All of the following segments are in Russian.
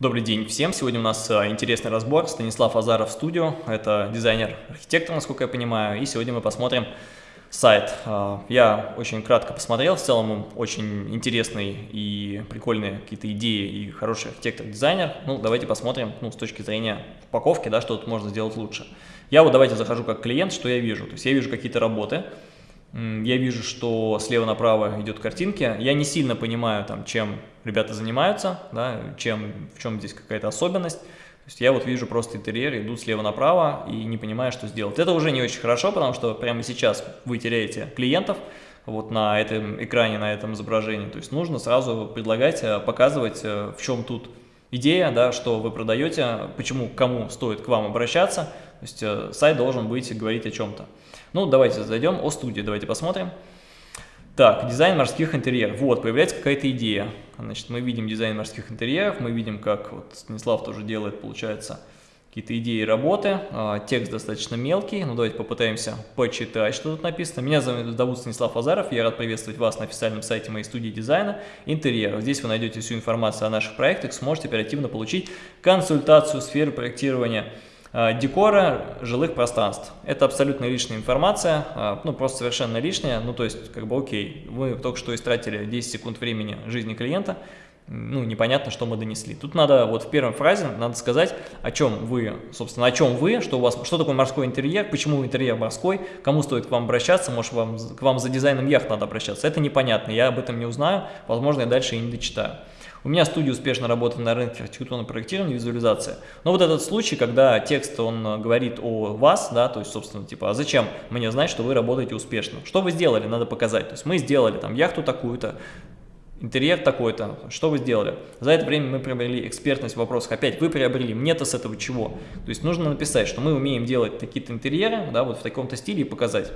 Добрый день всем! Сегодня у нас а, интересный разбор. Станислав Азаров студио. Это дизайнер-архитектор, насколько я понимаю. И сегодня мы посмотрим сайт. А, я очень кратко посмотрел. В целом очень интересный и прикольные какие-то идеи и хороший архитектор-дизайнер. Ну, давайте посмотрим ну, с точки зрения упаковки, да, что тут можно сделать лучше. Я вот давайте захожу как клиент, что я вижу. То есть я вижу какие-то работы, я вижу, что слева направо идет картинки. Я не сильно понимаю, там, чем ребята занимаются, да, чем, в чем здесь какая-то особенность. То есть я вот вижу просто интерьер, идут слева направо и не понимаю, что сделать. Это уже не очень хорошо, потому что прямо сейчас вы теряете клиентов вот на этом экране, на этом изображении. То есть нужно сразу предлагать, э, показывать, э, в чем тут идея, да, что вы продаете, почему, кому стоит к вам обращаться. То есть э, сайт должен быть говорить о чем-то. Ну, давайте зайдем о студии, давайте посмотрим. Так, дизайн морских интерьеров. Вот, появляется какая-то идея. Значит, мы видим дизайн морских интерьеров, мы видим, как вот Станислав тоже делает, получается, какие-то идеи работы. А, текст достаточно мелкий, ну давайте попытаемся почитать, что тут написано. Меня зовут Станислав Азаров, я рад приветствовать вас на официальном сайте моей студии дизайна интерьеров. Здесь вы найдете всю информацию о наших проектах, сможете оперативно получить консультацию сферы проектирования Э, декора жилых пространств. Это абсолютно лишняя информация, э, ну просто совершенно лишняя, ну то есть как бы окей, вы только что истратили 10 секунд времени жизни клиента, ну непонятно, что мы донесли. Тут надо вот в первой фразе надо сказать, о чем вы, собственно, о чем вы, что у вас, что такое морской интерьер, почему интерьер морской, кому стоит к вам обращаться, может вам, к вам за дизайном яхт надо обращаться. Это непонятно, я об этом не узнаю, возможно, я дальше и не дочитаю. У меня студия успешно работает на рынке архитектурного проектирования и визуализации. Но вот этот случай, когда текст, он говорит о вас, да, то есть, собственно, типа, а зачем мне знать, что вы работаете успешно? Что вы сделали, надо показать. То есть мы сделали там яхту такую-то, интерьер такой-то, что вы сделали? За это время мы приобрели экспертность в вопросах. Опять, вы приобрели, мне-то с этого чего? То есть нужно написать, что мы умеем делать такие-то интерьеры, да, вот в таком-то стиле и показать.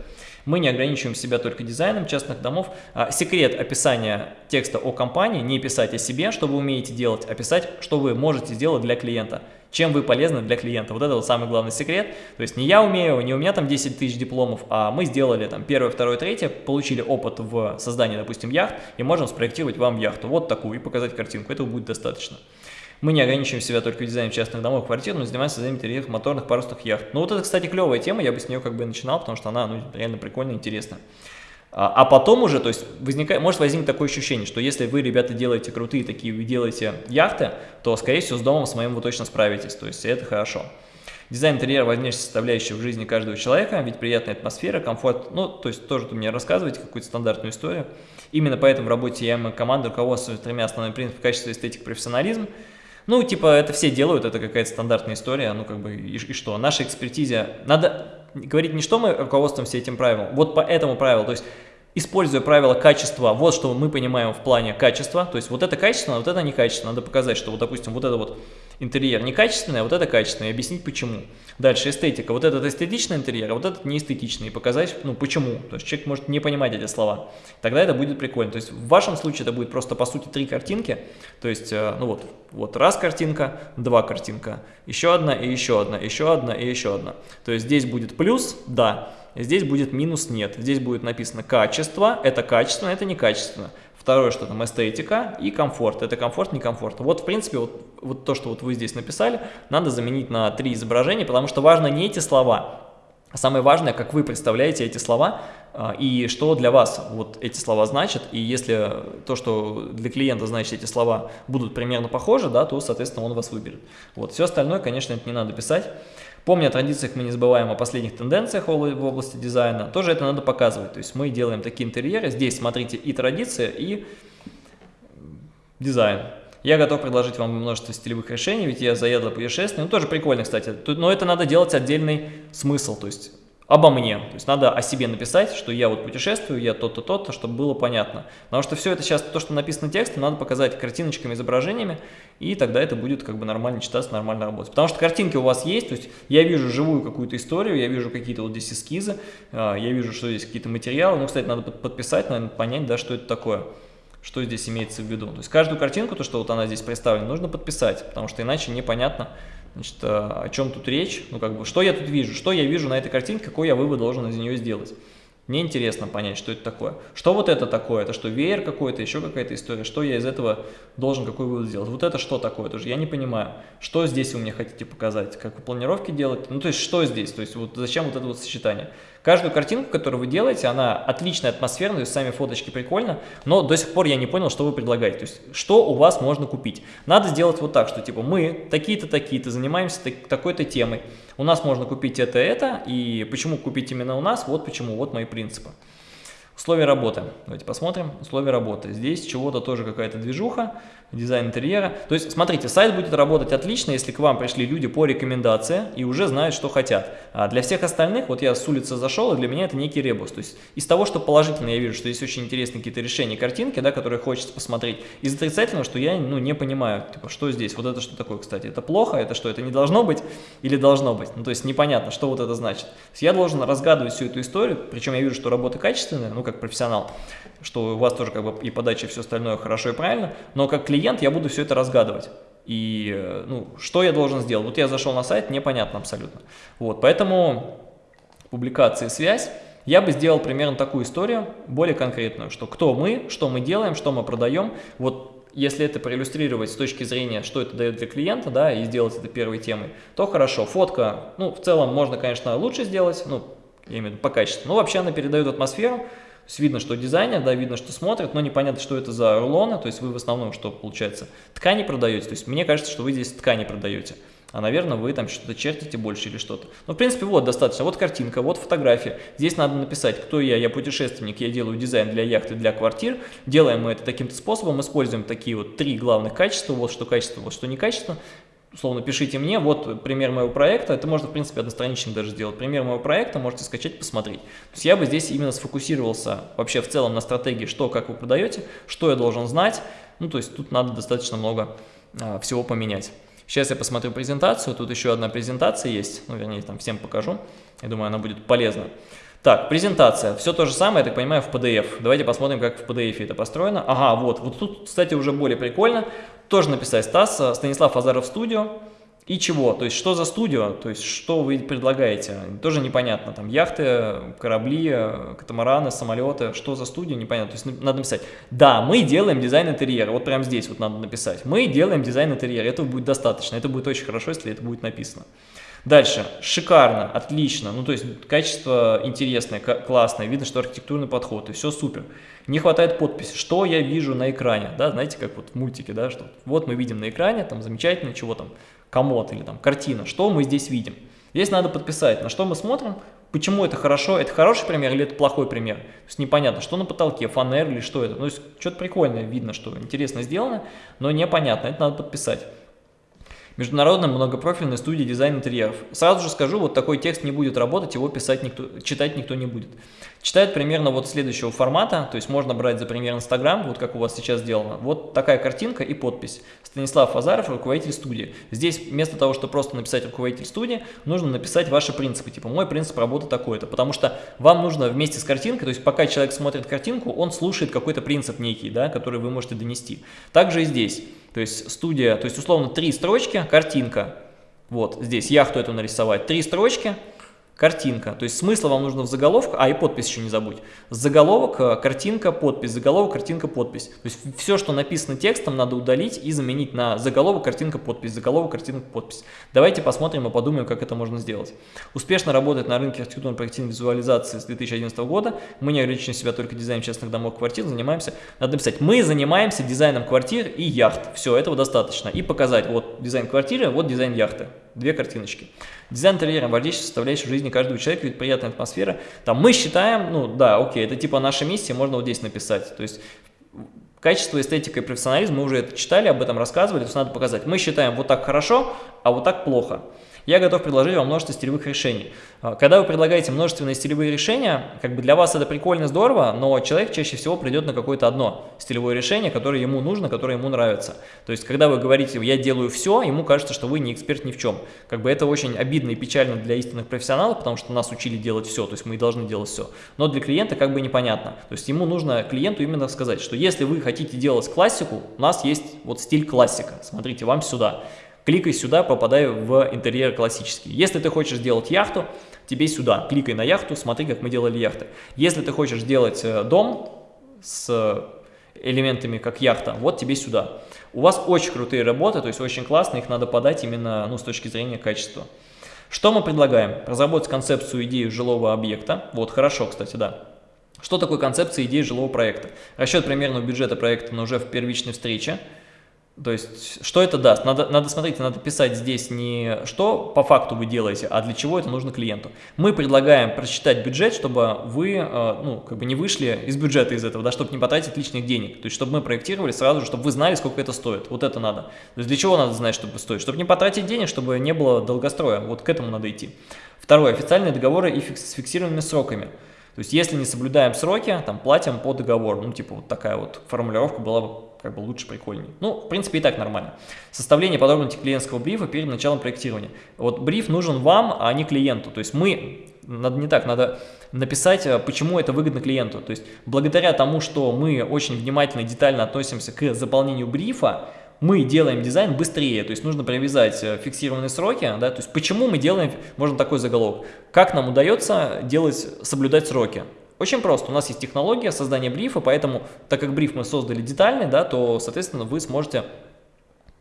Мы не ограничиваем себя только дизайном частных домов. А, секрет описания текста о компании, не писать о себе, что вы умеете делать, а писать, что вы можете сделать для клиента чем вы полезны для клиента. Вот это вот самый главный секрет. То есть не я умею, не у меня там 10 тысяч дипломов, а мы сделали там первое, второе, третье, получили опыт в создании, допустим, яхт, и можем спроектировать вам яхту. Вот такую и показать картинку. Этого будет достаточно. Мы не ограничиваем себя только дизайном частных домов, квартир, но занимаемся созданием интерьеров моторных парусных яхт. Ну вот это, кстати, клевая тема, я бы с нее как бы начинал, потому что она ну, реально прикольная, интересная. А, а потом уже, то есть возникает, может возникнуть такое ощущение, что если вы, ребята, делаете крутые такие, вы делаете яхты, то, скорее всего, с домом своим вы точно справитесь, то есть это хорошо. Дизайн интерьера важнейшая составляющая в жизни каждого человека, ведь приятная атмосфера, комфорт, ну, то есть тоже вы мне рассказываете какую-то стандартную историю. Именно поэтому в работе я и команда руководствуется тремя основными принципами качества, эстетик, профессионализм. Ну, типа, это все делают, это какая-то стандартная история, ну, как бы, и, и что? Наша экспертизе, надо говорить не что мы руководствуемся этим правилом, вот по этому правилу, то есть используя правило качества, вот что мы понимаем в плане качества, то есть вот это качественно, вот это некачественно, надо показать, что вот, допустим, вот это вот интерьер некачественный, а вот это качественный, и объяснить почему. Дальше эстетика, вот этот эстетичный интерьер, а вот этот неэстетичный, и показать, ну, почему, то есть человек может не понимать эти слова, тогда это будет прикольно, то есть в вашем случае это будет просто, по сути, три картинки, то есть, э, ну вот, вот раз картинка, два картинка, еще одна и еще одна, еще одна и еще одна, то есть здесь будет плюс, да, Здесь будет минус нет. Здесь будет написано качество, это качественно, это некачественно. Второе, что там эстетика и комфорт. Это комфорт, не комфорт. Вот, в принципе, вот, вот то, что вот вы здесь написали, надо заменить на три изображения, потому что важно не эти слова, а самое важное, как вы представляете эти слова а, и что для вас вот эти слова значат. И если то, что для клиента значит эти слова будут примерно похожи, да, то, соответственно, он вас выберет. Вот. Все остальное, конечно, это не надо писать. Помня о традициях, мы не забываем о последних тенденциях в области дизайна. Тоже это надо показывать. То есть мы делаем такие интерьеры. Здесь смотрите и традиция, и дизайн. Я готов предложить вам множество стилевых решений, ведь я заеду путешествие. Ну, тоже прикольно, кстати. Но это надо делать отдельный смысл. То есть обо мне. То есть надо о себе написать, что я вот путешествую, я то-то, то-то, чтобы было понятно. Потому что все это сейчас, то, что написано текстом, надо показать картиночками, изображениями, и тогда это будет как бы нормально читаться, нормально работать. Потому что картинки у вас есть, то есть я вижу живую какую-то историю, я вижу какие-то вот здесь эскизы, а, я вижу, что здесь какие-то материалы. Ну, кстати, надо подписать, наверное, понять, да, что это такое что здесь имеется в виду. То есть каждую картинку, то, что вот она здесь представлена, нужно подписать, потому что иначе непонятно, Значит, а, о чем тут речь? Ну, как бы, что я тут вижу? Что я вижу на этой картинке? Какой я вывод должен из нее сделать? Мне интересно понять, что это такое. Что вот это такое? Это что, веер какой-то, еще какая-то история? Что я из этого должен, какой вывод сделать? Вот это что такое? Тоже я не понимаю. Что здесь вы мне хотите показать? Как вы планировки делаете? Ну, то есть, что здесь? То есть, вот зачем вот это вот сочетание? Каждую картинку, которую вы делаете, она отличная, атмосферная, то есть сами фоточки прикольно, но до сих пор я не понял, что вы предлагаете. То есть, что у вас можно купить? Надо сделать вот так, что типа мы такие-то, такие-то, занимаемся такой-то темой. У нас можно купить это, это, и почему купить именно у нас? Вот почему, вот мои принципы. Условия работы. Давайте посмотрим. Условия работы. Здесь чего-то тоже какая-то движуха дизайн интерьера. То есть, смотрите, сайт будет работать отлично, если к вам пришли люди по рекомендации и уже знают, что хотят. А для всех остальных, вот я с улицы зашел, и для меня это некий ребус. То есть, из того, что положительно я вижу, что есть очень интересные какие-то решения, картинки, да, которые хочется посмотреть, из отрицательного, что я ну, не понимаю, типа, что здесь, вот это что такое, кстати, это плохо, это что, это не должно быть или должно быть? Ну, то есть, непонятно, что вот это значит. Я должен разгадывать всю эту историю, причем я вижу, что работа качественная, ну, как профессионал, что у вас тоже как бы и подача, и все остальное хорошо и правильно, но как клиент я буду все это разгадывать. И, э, ну, что я должен сделать? Вот я зашел на сайт, непонятно абсолютно. Вот, поэтому публикации связь. Я бы сделал примерно такую историю, более конкретную, что кто мы, что мы делаем, что мы продаем. Вот если это проиллюстрировать с точки зрения, что это дает для клиента, да, и сделать это первой темой, то хорошо. Фотка, ну, в целом можно, конечно, лучше сделать, ну, я имею в виду по качеству, но вообще она передает атмосферу, то есть видно, что дизайнер, да, видно, что смотрит, но непонятно, что это за рулоны, то есть вы в основном, что получается, ткани продаете, то есть мне кажется, что вы здесь ткани продаете, а, наверное, вы там что-то чертите больше или что-то. Ну, в принципе, вот достаточно, вот картинка, вот фотография, здесь надо написать, кто я, я путешественник, я делаю дизайн для яхты, для квартир, делаем мы это таким-то способом, используем такие вот три главных качества, вот что качество, вот что не качество, условно пишите мне, вот пример моего проекта, это можно в принципе одностраничным даже сделать, пример моего проекта можете скачать, посмотреть. То есть я бы здесь именно сфокусировался вообще в целом на стратегии, что, как вы продаете, что я должен знать, ну то есть тут надо достаточно много а, всего поменять. Сейчас я посмотрю презентацию, тут еще одна презентация есть, ну вернее там всем покажу, я думаю она будет полезна. Так, презентация. Все то же самое, я так понимаю, в PDF. Давайте посмотрим, как в PDF это построено. Ага, вот. Вот тут, кстати, уже более прикольно. Тоже написать Стас, Станислав Азаров студио. И чего? То есть, что за студио? То есть, что вы предлагаете? Тоже непонятно. Там яхты, корабли, катамараны, самолеты. Что за студия? Непонятно. То есть, надо написать. Да, мы делаем дизайн интерьера. Вот прямо здесь вот надо написать. Мы делаем дизайн интерьера. Этого будет достаточно. Это будет очень хорошо, если это будет написано. Дальше, шикарно, отлично, ну то есть качество интересное, классное, видно, что архитектурный подход, и все супер. Не хватает подписи, что я вижу на экране, да, знаете, как вот в мультике, да, что вот мы видим на экране, там замечательно, чего там, комод или там картина, что мы здесь видим. Здесь надо подписать, на что мы смотрим, почему это хорошо, это хороший пример или это плохой пример. То есть непонятно, что на потолке, фанер или что это. Ну, то есть что-то прикольное видно, что интересно сделано, но непонятно, это надо подписать. Международная многопрофильная студия дизайн интерьеров. Сразу же скажу, вот такой текст не будет работать, его писать никто, читать никто не будет. Читает примерно вот следующего формата, то есть можно брать за пример Инстаграм, вот как у вас сейчас сделано. Вот такая картинка и подпись. Станислав Азаров, руководитель студии. Здесь вместо того, чтобы просто написать руководитель студии, нужно написать ваши принципы. Типа мой принцип работы такой-то. Потому что вам нужно вместе с картинкой, то есть пока человек смотрит картинку, он слушает какой-то принцип некий, да, который вы можете донести. Также и здесь. То есть студия, то есть условно три строчки, картинка. Вот здесь яхту эту нарисовать. Три строчки, картинка. То есть смысла вам нужно в заголовку, а и подпись еще не забудь. Заголовок, э, картинка, подпись, заголовок, картинка, подпись. То есть все, что написано текстом, надо удалить и заменить на заголовок, картинка, подпись, заголовок, картинка, подпись. Давайте посмотрим и подумаем, как это можно сделать. Успешно работает на рынке архитектурной проективной визуализации с 2011 года. Мы не ограничиваем себя только дизайном частных домов, квартир, занимаемся, надо написать, мы занимаемся дизайном квартир и яхт. Все, этого достаточно. И показать, вот дизайн квартиры, вот дизайн яхты. Две картиночки. Дизайн интерьера, важнейшая составляющая жизни каждого человека, ведь приятная атмосфера. Там мы считаем, ну да, окей, это типа наша миссия, можно вот здесь написать. То есть качество, эстетика и профессионализм, мы уже это читали, об этом рассказывали, то есть надо показать. Мы считаем вот так хорошо, а вот так плохо я готов предложить вам множество стилевых решений. А, когда вы предлагаете множественные стилевые решения, как бы для вас это прикольно, здорово, но человек чаще всего придет на какое-то одно стилевое решение, которое ему нужно, которое ему нравится. То есть, когда вы говорите «я делаю все», ему кажется, что вы не эксперт ни в чем. Как бы это очень обидно и печально для истинных профессионалов, потому что нас учили делать все, то есть мы должны делать все. Но для клиента как бы непонятно. То есть ему нужно клиенту именно сказать, что если вы хотите делать классику, у нас есть вот стиль классика, смотрите, вам сюда кликай сюда, попадай в интерьер классический. Если ты хочешь сделать яхту, тебе сюда, кликай на яхту, смотри, как мы делали яхты. Если ты хочешь сделать э, дом с элементами, как яхта, вот тебе сюда. У вас очень крутые работы, то есть очень классно, их надо подать именно ну, с точки зрения качества. Что мы предлагаем? Разработать концепцию, идею жилого объекта. Вот, хорошо, кстати, да. Что такое концепция идеи жилого проекта? Расчет примерного бюджета проекта, но уже в первичной встрече. То есть, что это даст? Надо, надо смотреть, надо писать здесь не что по факту вы делаете, а для чего это нужно клиенту. Мы предлагаем просчитать бюджет, чтобы вы э, ну, как бы не вышли из бюджета из этого, да, чтобы не потратить лишних денег. То есть, чтобы мы проектировали сразу же, чтобы вы знали, сколько это стоит. Вот это надо. То есть, для чего надо знать, чтобы стоит? Чтобы не потратить денег, чтобы не было долгостроя. Вот к этому надо идти. Второе. Официальные договоры и фикс, с фиксированными сроками. То есть, если не соблюдаем сроки, там, платим по договору. Ну, типа, вот такая вот формулировка была бы как бы лучше, прикольнее. Ну, в принципе, и так нормально. Составление подробностей клиентского брифа перед началом проектирования. Вот бриф нужен вам, а не клиенту. То есть мы, надо не так, надо написать, э, почему это выгодно клиенту. То есть благодаря тому, что мы очень внимательно и детально относимся к заполнению брифа, мы делаем дизайн быстрее, то есть нужно привязать э, фиксированные сроки, да, то есть почему мы делаем, можно такой заголовок, как нам удается делать, соблюдать сроки. Очень просто. У нас есть технология создания брифа, поэтому, так как бриф мы создали детальный, да, то, соответственно, вы сможете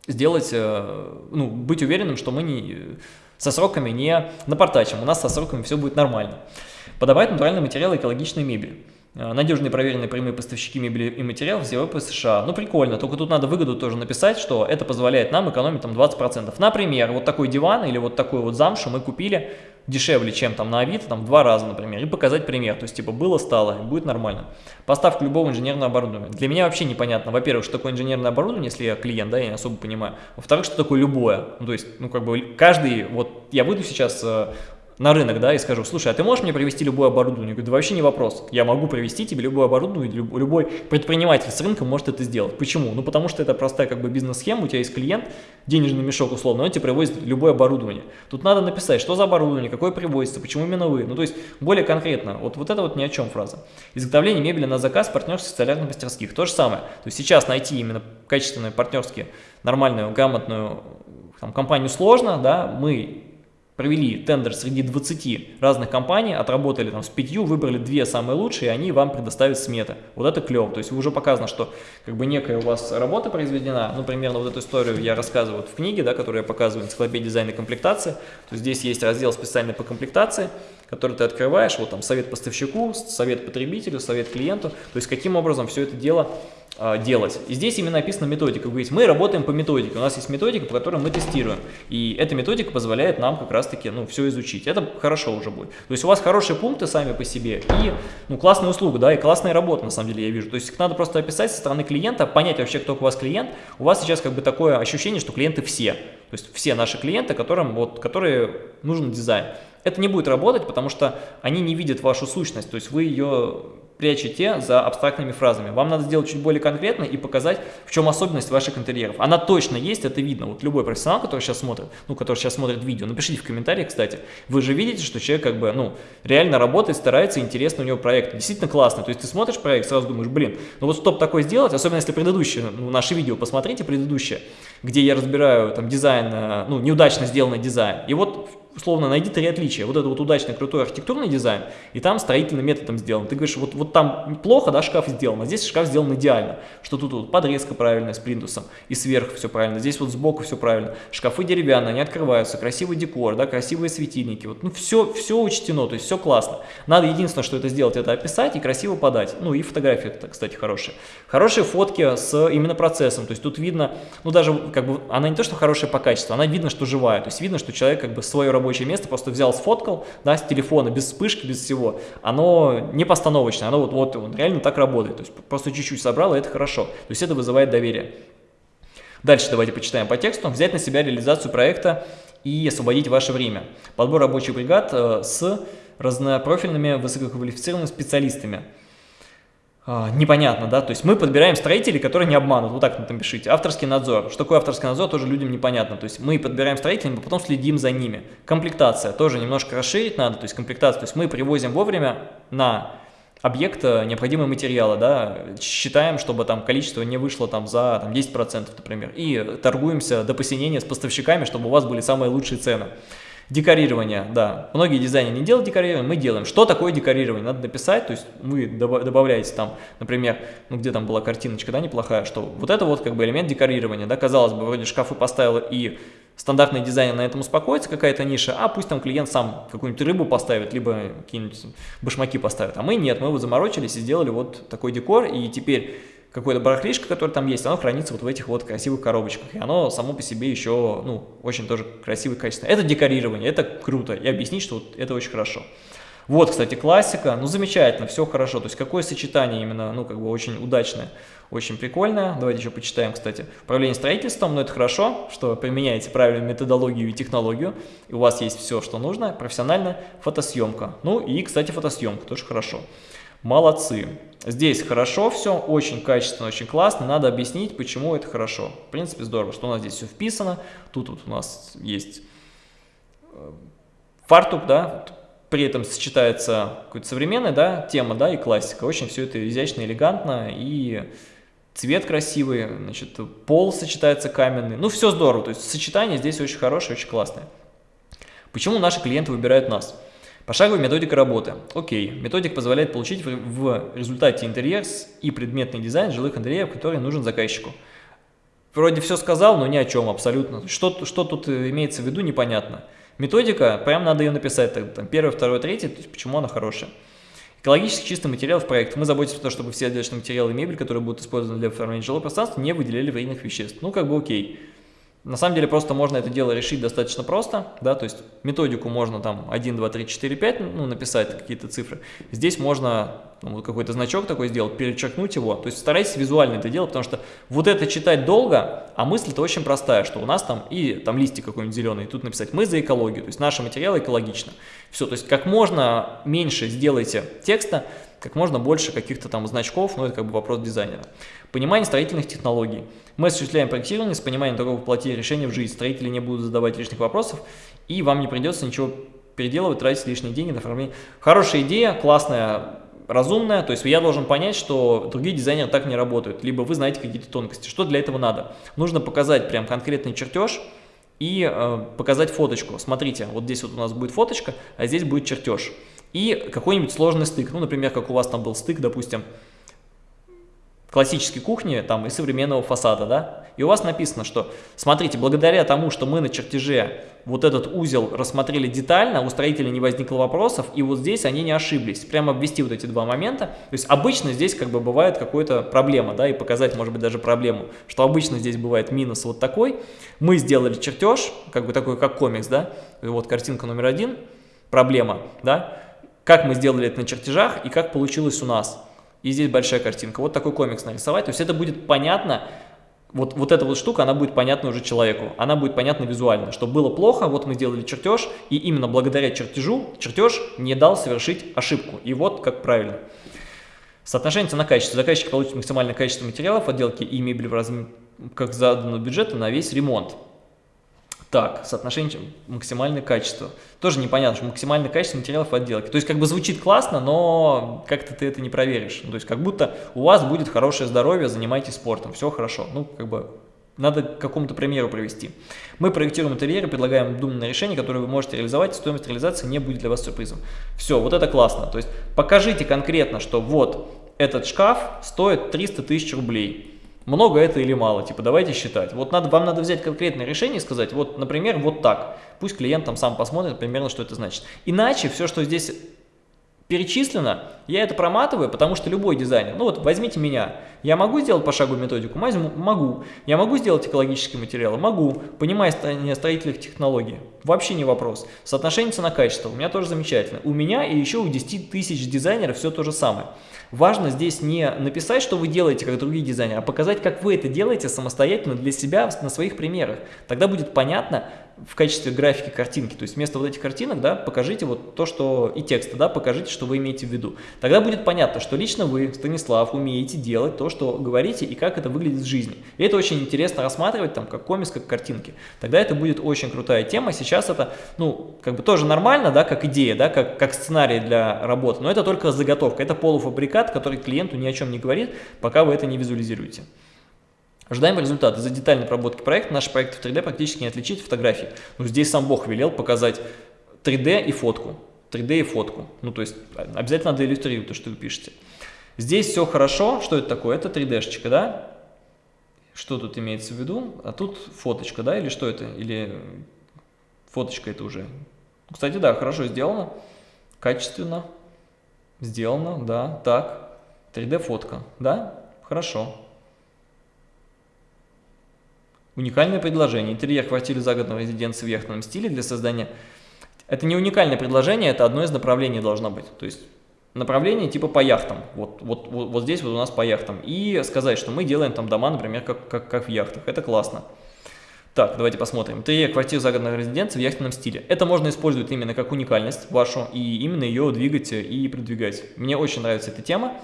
сделать, э, ну, быть уверенным, что мы не, со сроками не напортачим. У нас со сроками все будет нормально. Подавать натуральные материалы экологичной мебели. Э, надежные проверенные прямые поставщики мебели и материалов из Европы и США. Ну, прикольно, только тут надо выгоду тоже написать, что это позволяет нам экономить там 20%. Например, вот такой диван или вот такой вот замшу мы купили дешевле, чем там на Авито, там в два раза, например, и показать пример. То есть, типа, было, стало, будет нормально. Поставка любого инженерного оборудования. Для меня вообще непонятно, во-первых, что такое инженерное оборудование, если я клиент, да, я не особо понимаю. Во-вторых, что такое любое. Ну, то есть, ну, как бы, каждый, вот, я выйду сейчас э, на рынок, да, и скажу, слушай, а ты можешь мне привести любое оборудование? Я говорю, да вообще не вопрос, я могу привести тебе любое оборудование, любой предприниматель с рынка может это сделать. Почему? Ну, потому что это простая как бы бизнес-схема, у тебя есть клиент, денежный мешок условно, он тебе привозит любое оборудование. Тут надо написать, что за оборудование, какое привозится, почему именно вы. Ну, то есть, более конкретно, вот, вот это вот ни о чем фраза. Изготовление мебели на заказ партнерских столярных мастерских, то же самое. То есть, сейчас найти именно качественную, партнерские, нормальную, грамотную там, компанию сложно, да, мы провели тендер среди 20 разных компаний, отработали там с пятью, выбрали две самые лучшие, и они вам предоставят сметы. Вот это клево. То есть уже показано, что как бы некая у вас работа произведена. Ну, примерно вот эту историю я рассказываю вот в книге, да, которую я показываю, энциклопедия дизайна и комплектации. То есть здесь есть раздел специальный по комплектации, который ты открываешь, вот там совет поставщику, совет потребителю, совет клиенту. То есть каким образом все это дело делать. И здесь именно написана методика. Вы говорите, мы работаем по методике, у нас есть методика, по которой мы тестируем. И эта методика позволяет нам как раз-таки ну, все изучить. Это хорошо уже будет. То есть у вас хорошие пункты сами по себе и ну, классная услуга, да, и классная работа, на самом деле, я вижу. То есть надо просто описать со стороны клиента, понять вообще, кто у вас клиент. У вас сейчас как бы такое ощущение, что клиенты все. То есть все наши клиенты, которым, вот, которые нужен дизайн. Это не будет работать, потому что они не видят вашу сущность, то есть вы ее прячете за абстрактными фразами. Вам надо сделать чуть более конкретно и показать, в чем особенность ваших интерьеров. Она точно есть, это видно. Вот любой профессионал, который сейчас смотрит, ну, который сейчас смотрит видео, напишите в комментариях, кстати, вы же видите, что человек как бы, ну, реально работает, старается, интересно у него проект. Действительно классно. То есть ты смотришь проект, сразу думаешь, блин, ну вот стоп такой сделать, особенно если предыдущее, ну, наше видео посмотрите, предыдущее, где я разбираю там дизайн, э, ну, неудачно сделанный дизайн. И вот условно, найди три отличия. Вот это вот удачный, крутой архитектурный дизайн, и там строительным методом сделан. Ты говоришь, вот, вот там плохо, да, шкаф сделан, а здесь шкаф сделан идеально. Что тут вот подрезка правильная с плинтусом, и сверху все правильно, здесь вот сбоку все правильно. Шкафы деревянные, они открываются, красивый декор, да, красивые светильники. Вот, ну, все, все учтено, то есть все классно. Надо единственное, что это сделать, это описать и красиво подать. Ну, и фотографии, это, кстати, хорошие. Хорошие фотки с именно процессом, то есть тут видно, ну, даже, как бы, она не то, что хорошая по качеству, она видно, что живая, то есть видно, что человек, как бы, свою работу рабочее место, просто взял, сфоткал, да, с телефона, без вспышки, без всего, оно не постановочное, оно вот, вот он реально так работает, то есть просто чуть-чуть собрал, и это хорошо, то есть это вызывает доверие. Дальше давайте почитаем по тексту. Взять на себя реализацию проекта и освободить ваше время. Подбор рабочих бригад э, с разнопрофильными высококвалифицированными специалистами. А, непонятно, да, то есть мы подбираем строителей, которые не обманут, вот так там пишите, авторский надзор, что такое авторский надзор, тоже людям непонятно, то есть мы подбираем строителей, а потом следим за ними, комплектация, тоже немножко расширить надо, то есть комплектация, то есть мы привозим вовремя на объект необходимые материалы, да, считаем, чтобы там количество не вышло там за там, 10%, например, и торгуемся до посинения с поставщиками, чтобы у вас были самые лучшие цены. Декорирование, да. Многие дизайнеры не делают декорирование, мы делаем. Что такое декорирование? Надо написать, то есть вы добавляете там, например, ну где там была картиночка, да, неплохая, что вот это вот как бы элемент декорирования, да, казалось бы, вроде шкафы поставила и стандартный дизайнер на этом успокоится, какая-то ниша, а пусть там клиент сам какую-нибудь рыбу поставит, либо какие-нибудь башмаки поставит. А мы нет, мы вот заморочились и сделали вот такой декор, и теперь какое-то барахлишко, которое там есть, оно хранится вот в этих вот красивых коробочках. И оно само по себе еще, ну, очень тоже красивое качество. Это декорирование, это круто. И объяснить, что вот это очень хорошо. Вот, кстати, классика. Ну, замечательно, все хорошо. То есть, какое сочетание именно, ну, как бы очень удачное, очень прикольное. Давайте еще почитаем, кстати. Управление строительством, но ну, это хорошо, что применяете правильную методологию и технологию. И у вас есть все, что нужно. Профессиональная фотосъемка. Ну, и, кстати, фотосъемка тоже хорошо. Молодцы. Здесь хорошо все, очень качественно, очень классно. Надо объяснить, почему это хорошо. В принципе, здорово, что у нас здесь все вписано. Тут вот у нас есть э, фартук, да, при этом сочетается какая-то современная да, тема да, и классика. Очень все это изящно, элегантно и цвет красивый, значит, пол сочетается каменный. Ну, все здорово, то есть сочетание здесь очень хорошее, очень классное. Почему наши клиенты выбирают нас? Пошаговая методика работы. Окей, методик позволяет получить в результате интерьер и предметный дизайн жилых интерьеров, который нужен заказчику. Вроде все сказал, но ни о чем абсолютно. Что, что тут имеется в виду, непонятно. Методика, прям надо ее написать, там, первый, второй, третий, то есть почему она хорошая. Экологически чистый материал в проект. Мы заботимся о том, чтобы все отделочные материалы и мебель, которые будут использованы для оформления жилого пространства, не выделяли вредных веществ. Ну, как бы окей. На самом деле просто можно это дело решить достаточно просто, да, то есть методику можно там 1, 2, 3, 4, 5, ну, написать какие-то цифры. Здесь можно ну, какой-то значок такой сделать, перечеркнуть его, то есть старайтесь визуально это делать, потому что вот это читать долго, а мысль-то очень простая, что у нас там и там листик какой-нибудь зеленый, и тут написать «мы за экологию», то есть наши материалы экологично. Все, то есть как можно меньше сделайте текста, как можно больше каких-то там значков, ну это как бы вопрос дизайнера. Понимание строительных технологий. Мы осуществляем проектирование с пониманием того, воплотить решение в жизнь. Строители не будут задавать лишних вопросов, и вам не придется ничего переделывать, тратить лишние деньги на оформление. Хорошая идея, классная, разумная, то есть я должен понять, что другие дизайнеры так не работают, либо вы знаете какие-то тонкости. Что для этого надо? Нужно показать прям конкретный чертеж и э, показать фоточку. Смотрите, вот здесь вот у нас будет фоточка, а здесь будет чертеж. И какой-нибудь сложный стык, ну, например, как у вас там был стык, допустим, классической кухни там, и современного фасада, да, и у вас написано, что, смотрите, благодаря тому, что мы на чертеже вот этот узел рассмотрели детально, у строителя не возникло вопросов, и вот здесь они не ошиблись, прямо обвести вот эти два момента, то есть обычно здесь как бы бывает какая-то проблема, да, и показать, может быть, даже проблему, что обычно здесь бывает минус вот такой, мы сделали чертеж, как бы такой, как комикс, да, и вот картинка номер один, проблема, да, как мы сделали это на чертежах и как получилось у нас – и здесь большая картинка. Вот такой комикс нарисовать. То есть это будет понятно, вот, вот эта вот штука, она будет понятна уже человеку. Она будет понятна визуально, что было плохо, вот мы сделали чертеж, и именно благодаря чертежу, чертеж не дал совершить ошибку. И вот как правильно. Соотношение цена-качество. Заказчик получит максимальное качество материалов отделки и мебели в разм... как заданного бюджета на весь ремонт. Так, соотношение максимальное качество. Тоже непонятно, что максимальное качество материалов отделки. То есть как бы звучит классно, но как-то ты это не проверишь. Ну, то есть как будто у вас будет хорошее здоровье, занимайтесь спортом, все хорошо. Ну, как бы надо к какому-то примеру привести. Мы проектируем интерьеры, предлагаем думное решение, которое вы можете реализовать, и стоимость реализации не будет для вас сюрпризом. Все, вот это классно. То есть покажите конкретно, что вот этот шкаф стоит 300 тысяч рублей много это или мало, типа давайте считать. Вот надо, вам надо взять конкретное решение и сказать, вот, например, вот так. Пусть клиент там сам посмотрит примерно, что это значит. Иначе все, что здесь перечислено, я это проматываю, потому что любой дизайнер, ну вот возьмите меня, я могу сделать пошаговую методику? Могу. Я могу сделать экологические материалы? Могу. Понимая строительных технологий? Вообще не вопрос. Соотношение цена-качество у меня тоже замечательно. У меня и еще у 10 тысяч дизайнеров все то же самое. Важно здесь не написать, что вы делаете, как другие дизайнеры, а показать, как вы это делаете самостоятельно для себя на своих примерах. Тогда будет понятно в качестве графики картинки, то есть вместо вот этих картинок, да, покажите вот то, что и текста, да, покажите, что вы имеете в виду. Тогда будет понятно, что лично вы, Станислав, умеете делать то, что говорите и как это выглядит в жизни. И это очень интересно рассматривать там как комикс, как картинки. Тогда это будет очень крутая тема. Сейчас это, ну, как бы тоже нормально, да, как идея, да, как, как сценарий для работы, но это только заготовка, это полуфабрикат, который клиенту ни о чем не говорит, пока вы это не визуализируете. Ожидаемый результат. Из-за детальной проработки проекта наши проекты в 3D практически не отличить фотографии. Ну, здесь сам Бог велел показать 3D и фотку. 3D и фотку. Ну, то есть обязательно надо иллюстрировать то, что вы пишете. Здесь все хорошо. Что это такое? Это 3D-шечка, да? Что тут имеется в виду? А тут фоточка, да? Или что это? Или фоточка это уже? Кстати, да, хорошо сделано. Качественно. Сделано, да. Так. 3D-фотка, да? Хорошо. Уникальное предложение. Интерьер квартиры загородной резиденции в яхтенном стиле для создания... Это не уникальное предложение, это одно из направлений должно быть. То есть направление типа по яхтам. Вот, вот, вот, вот здесь вот у нас по яхтам. И сказать, что мы делаем там дома, например, как, как, как в яхтах. Это классно. Так, давайте посмотрим. Интерьер квартир загородной резиденции в яхтенном стиле. Это можно использовать именно как уникальность вашу и именно ее двигать и продвигать. Мне очень нравится эта тема.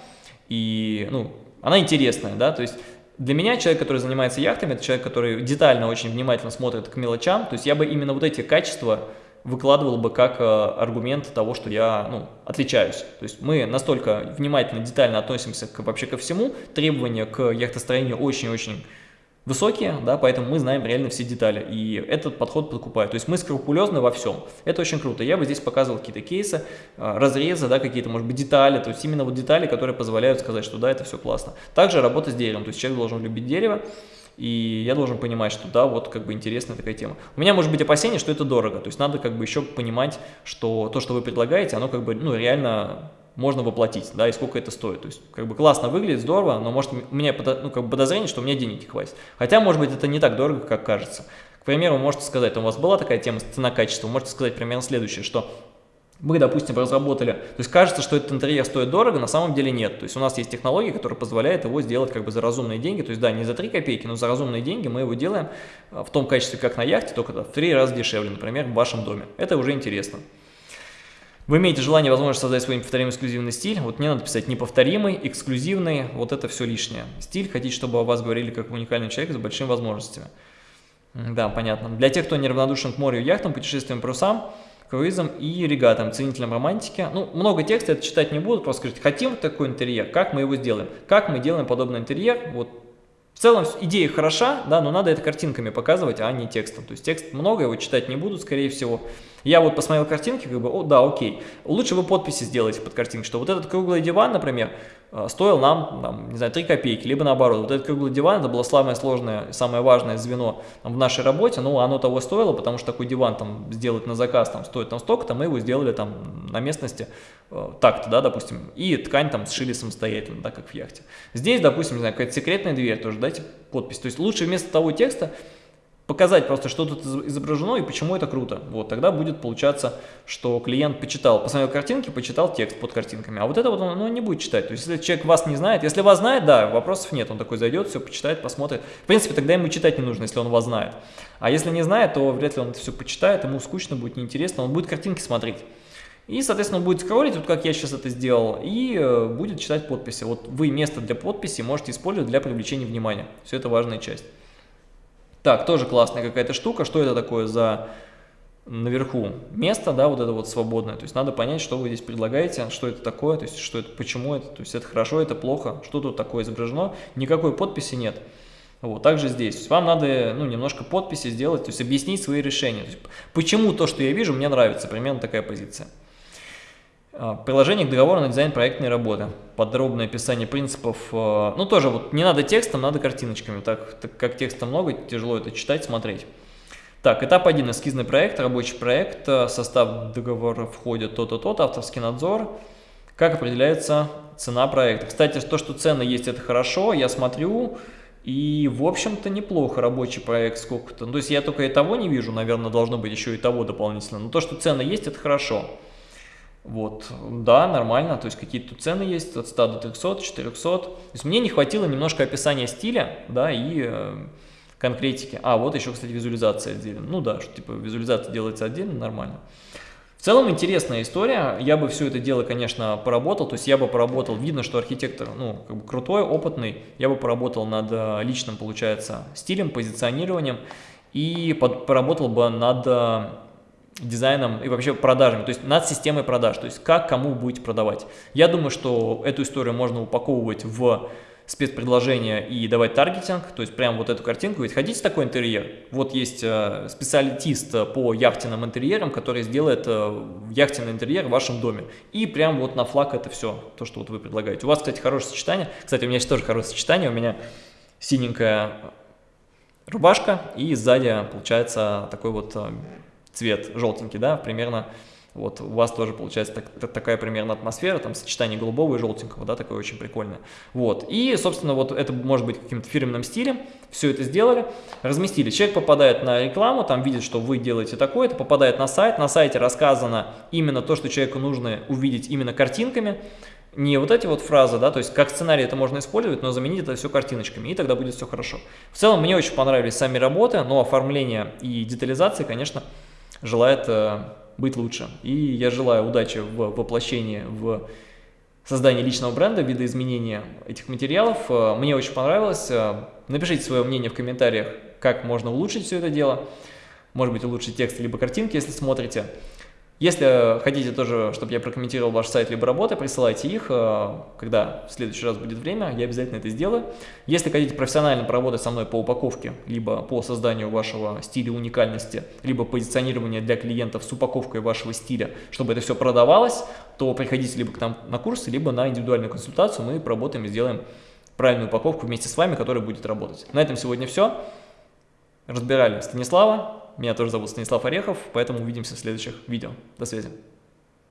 И, ну, она интересная, да, то есть для меня человек, который занимается яхтами, это человек, который детально, очень внимательно смотрит к мелочам, то есть я бы именно вот эти качества выкладывал бы как э, аргумент того, что я ну, отличаюсь. То есть мы настолько внимательно, детально относимся к, вообще ко всему, требования к яхтостроению очень-очень высокие, да, поэтому мы знаем реально все детали, и этот подход покупает. То есть мы скрупулезны во всем. Это очень круто. Я бы здесь показывал какие-то кейсы, а, разрезы, да, какие-то, может быть, детали, то есть именно вот детали, которые позволяют сказать, что да, это все классно. Также работа с деревом, то есть человек должен любить дерево, и я должен понимать, что да, вот как бы интересная такая тема. У меня может быть опасение, что это дорого, то есть надо как бы еще понимать, что то, что вы предлагаете, оно как бы, ну, реально можно воплотить, да, и сколько это стоит. То есть, как бы классно выглядит, здорово, но может у меня ну, как бы подозрение, что у меня денег не хватит. Хотя, может быть, это не так дорого, как кажется. К примеру, можете сказать, у вас была такая тема цена-качество, можете сказать примерно следующее, что мы, допустим, разработали, то есть кажется, что этот интерьер стоит дорого, на самом деле нет. То есть у нас есть технология, которая позволяет его сделать как бы за разумные деньги, то есть да, не за 3 копейки, но за разумные деньги мы его делаем в том качестве, как на яхте, только в 3 раза дешевле, например, в вашем доме. Это уже интересно. Вы имеете желание, возможность создать свой неповторимый эксклюзивный стиль. Вот мне надо писать неповторимый, эксклюзивный, вот это все лишнее. Стиль, хотите, чтобы о вас говорили как уникальный человек с большими возможностями. Да, понятно. Для тех, кто неравнодушен к морю, яхтам, путешествиям, парусам, круизам и регатам, ценителям романтики. Ну, много текста это читать не буду, просто скажите, хотим такой интерьер, как мы его сделаем? Как мы делаем подобный интерьер? Вот в целом идея хороша, да, но надо это картинками показывать, а не текстом. То есть текст много, его читать не буду, скорее всего. Я вот посмотрел картинки, как бы, о, да, окей. Лучше вы подписи сделаете под картинкой, что вот этот круглый диван, например, стоил нам, там, не знаю, 3 копейки, либо наоборот. Вот этот круглый диван, это было самое сложное, самое важное звено там, в нашей работе, ну, оно того стоило, потому что такой диван там сделать на заказ там стоит там столько-то, мы его сделали там на местности э, так-то, да, допустим, и ткань там сшили самостоятельно, да, как в яхте. Здесь, допустим, не знаю, какая-то секретная дверь тоже, дайте подпись. То есть лучше вместо того текста показать просто, что тут изображено и почему это круто. Вот, тогда будет получаться, что клиент почитал, посмотрел картинки, почитал текст под картинками. А вот это вот он, он не будет читать. То есть, если человек вас не знает, если вас знает, да, вопросов нет. Он такой зайдет, все почитает, посмотрит. В принципе, тогда ему читать не нужно, если он вас знает. А если не знает, то вряд ли он это все почитает, ему скучно будет, неинтересно, он будет картинки смотреть. И, соответственно, он будет скроллить, вот как я сейчас это сделал, и э, будет читать подписи. Вот вы место для подписи можете использовать для привлечения внимания. Все это важная часть. Так, тоже классная какая-то штука. Что это такое за наверху место, да, вот это вот свободное. То есть надо понять, что вы здесь предлагаете, что это такое, то есть что это, почему это, то есть это хорошо, это плохо, что тут такое изображено. Никакой подписи нет. Вот, также здесь. То есть вам надо ну, немножко подписи сделать, то есть объяснить свои решения. То есть, почему то, что я вижу, мне нравится. Примерно такая позиция. А, приложение к договору на дизайн проектной работы. Подробное описание принципов. А, ну, тоже вот не надо текстом, надо картиночками. Так, так как текста много, тяжело это читать, смотреть. Так, этап 1. Эскизный проект, рабочий проект. А, состав договора входит то-то, то-то, авторский надзор. Как определяется цена проекта. Кстати, то, что цены есть, это хорошо. Я смотрю, и, в общем-то, неплохо рабочий проект сколько-то. Ну, то есть я только и того не вижу, наверное, должно быть еще и того дополнительно. Но то, что цены есть, это хорошо. Вот, да, нормально, то есть какие-то цены есть от 100 до 300, 400. То есть мне не хватило немножко описания стиля, да, и э, конкретики. А, вот еще, кстати, визуализация отдельно. Ну да, что типа визуализация делается отдельно, нормально. В целом интересная история, я бы все это дело, конечно, поработал, то есть я бы поработал, видно, что архитектор, ну, как бы крутой, опытный, я бы поработал над э, личным, получается, стилем, позиционированием и под, поработал бы над э, дизайном и вообще продажами, то есть над системой продаж, то есть как кому будете продавать. Я думаю, что эту историю можно упаковывать в спецпредложения и давать таргетинг, то есть прям вот эту картинку, ведь хотите такой интерьер? Вот есть э, специалист по яхтенным интерьерам, который сделает э, яхтенный интерьер в вашем доме. И прям вот на флаг это все, то, что вот вы предлагаете. У вас, кстати, хорошее сочетание. Кстати, у меня тоже хорошее сочетание, у меня синенькая рубашка и сзади получается такой вот э, цвет желтенький, да, примерно вот у вас тоже получается так, такая примерно атмосфера, там сочетание голубого и желтенького, да, такое очень прикольное. Вот, и, собственно, вот это может быть каким-то фирменным стилем, все это сделали, разместили. Человек попадает на рекламу, там видит, что вы делаете такое-то, попадает на сайт, на сайте рассказано именно то, что человеку нужно увидеть именно картинками, не вот эти вот фразы, да, то есть как сценарий это можно использовать, но заменить это все картиночками, и тогда будет все хорошо. В целом мне очень понравились сами работы, но оформление и детализация, конечно, желает быть лучше. И я желаю удачи в воплощении, в создании личного бренда, видоизменения этих материалов. Э, мне очень понравилось. Э, напишите свое мнение в комментариях, как можно улучшить все это дело. Может быть, улучшить текст либо картинки, если смотрите. Если хотите тоже, чтобы я прокомментировал ваш сайт либо работы, присылайте их, э, когда в следующий раз будет время, я обязательно это сделаю. Если хотите профессионально поработать со мной по упаковке, либо по созданию вашего стиля уникальности, либо позиционирования для клиентов с упаковкой вашего стиля, чтобы это все продавалось, то приходите либо к нам на курсы, либо на индивидуальную консультацию, мы поработаем и сделаем правильную упаковку вместе с вами, которая будет работать. На этом сегодня все. Разбирали Станислава, меня тоже зовут Станислав Орехов, поэтому увидимся в следующих видео. До связи.